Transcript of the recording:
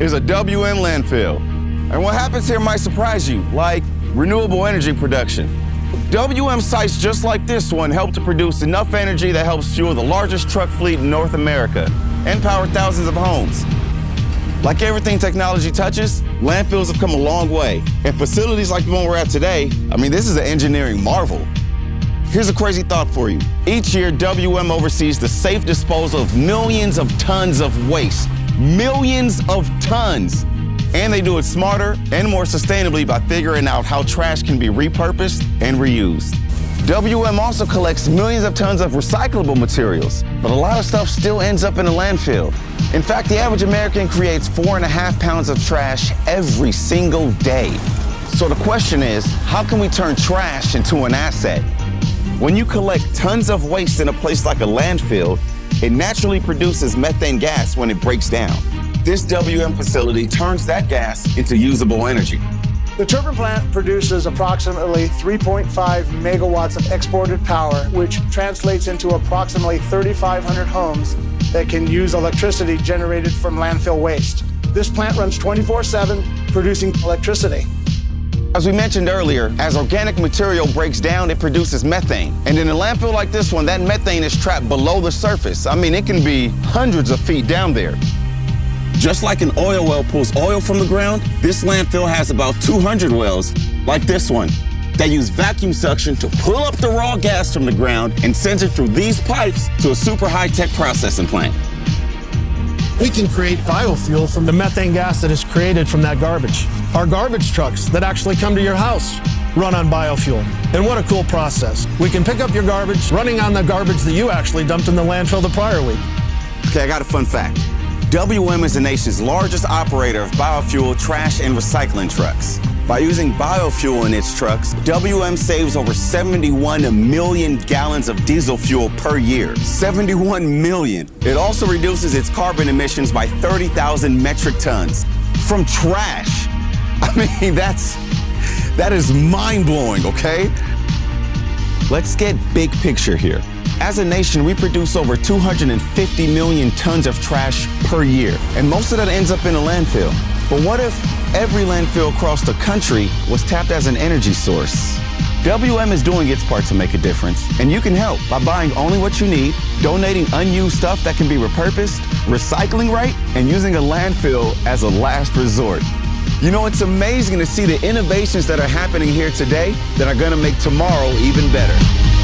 a WM landfill. And what happens here might surprise you, like renewable energy production. WM sites just like this one help to produce enough energy that helps fuel the largest truck fleet in North America and power thousands of homes. Like everything technology touches, landfills have come a long way. And facilities like the one we're at today, I mean, this is an engineering marvel. Here's a crazy thought for you. Each year, WM oversees the safe disposal of millions of tons of waste. Millions of tons. And they do it smarter and more sustainably by figuring out how trash can be repurposed and reused. WM also collects millions of tons of recyclable materials, but a lot of stuff still ends up in a landfill. In fact, the average American creates four and a half pounds of trash every single day. So the question is, how can we turn trash into an asset? When you collect tons of waste in a place like a landfill, it naturally produces methane gas when it breaks down. This WM facility turns that gas into usable energy. The turbine plant produces approximately 3.5 megawatts of exported power, which translates into approximately 3,500 homes that can use electricity generated from landfill waste. This plant runs 24-7, producing electricity. As we mentioned earlier, as organic material breaks down, it produces methane. And in a landfill like this one, that methane is trapped below the surface. I mean, it can be hundreds of feet down there. Just like an oil well pulls oil from the ground, this landfill has about 200 wells, like this one, that use vacuum suction to pull up the raw gas from the ground and sends it through these pipes to a super high-tech processing plant. We can create biofuel from the methane gas that is created from that garbage. Our garbage trucks that actually come to your house run on biofuel. And what a cool process. We can pick up your garbage running on the garbage that you actually dumped in the landfill the prior week. Okay, I got a fun fact. WM is the nation's largest operator of biofuel trash and recycling trucks. By using biofuel in its trucks, WM saves over 71 million gallons of diesel fuel per year. 71 million. It also reduces its carbon emissions by 30,000 metric tons from trash. I mean, that's that is mind-blowing, okay? Let's get big picture here. As a nation, we produce over 250 million tons of trash per year, and most of that ends up in a landfill. But what if every landfill across the country was tapped as an energy source? WM is doing its part to make a difference, and you can help by buying only what you need, donating unused stuff that can be repurposed, recycling right, and using a landfill as a last resort. You know, it's amazing to see the innovations that are happening here today that are going to make tomorrow even better.